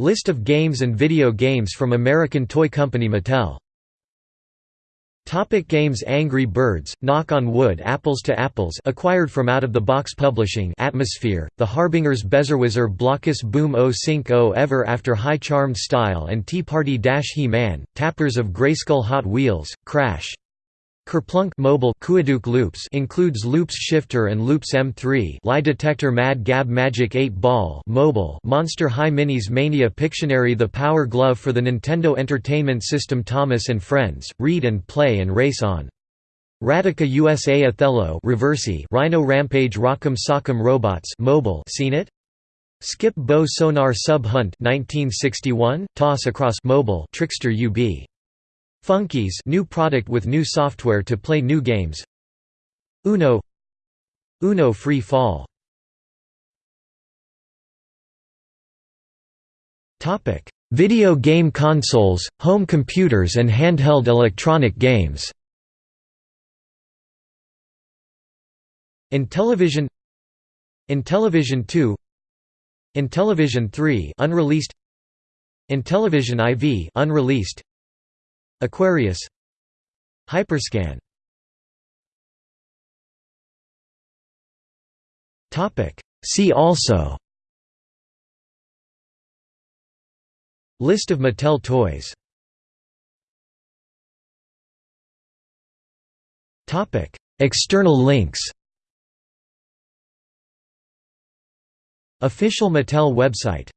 List of games and video games from American toy company Mattel. Topic games Angry Birds, Knock on Wood Apples to Apples acquired from Out of the Box Publishing Atmosfear, The Harbingers Bezzerwizzer Blokus Boom O Sync O Ever After High Charmed Style and Tea Party Dash He-Man, Tappers of Grayskull Hot Wheels, Crash Kerplunk mobile loops includes Loops Shifter and Loops M3 Lie Detector Mad Gab Magic 8 Ball mobile Monster High Minis Mania Pictionary The Power Glove for the Nintendo Entertainment System Thomas and Friends, Read and Play and Race On. Radica USA Othello Reversi Rhino Rampage Rock'em Sock'em Robots mobile Scene It? Skip Bow Sonar Sub Hunt 1961, Toss Across mobile Trickster UB Funkies new product with new software to play new games. Uno. Uno Free Fall. Video game consoles, home computers and handheld electronic games. Intellivision. Intellivision 2 Intellivision 3 unreleased. Intellivision IV unreleased Aquarius. Hyperscan. Topic. See also. List of Mattel toys. Topic. External links. Official Mattel website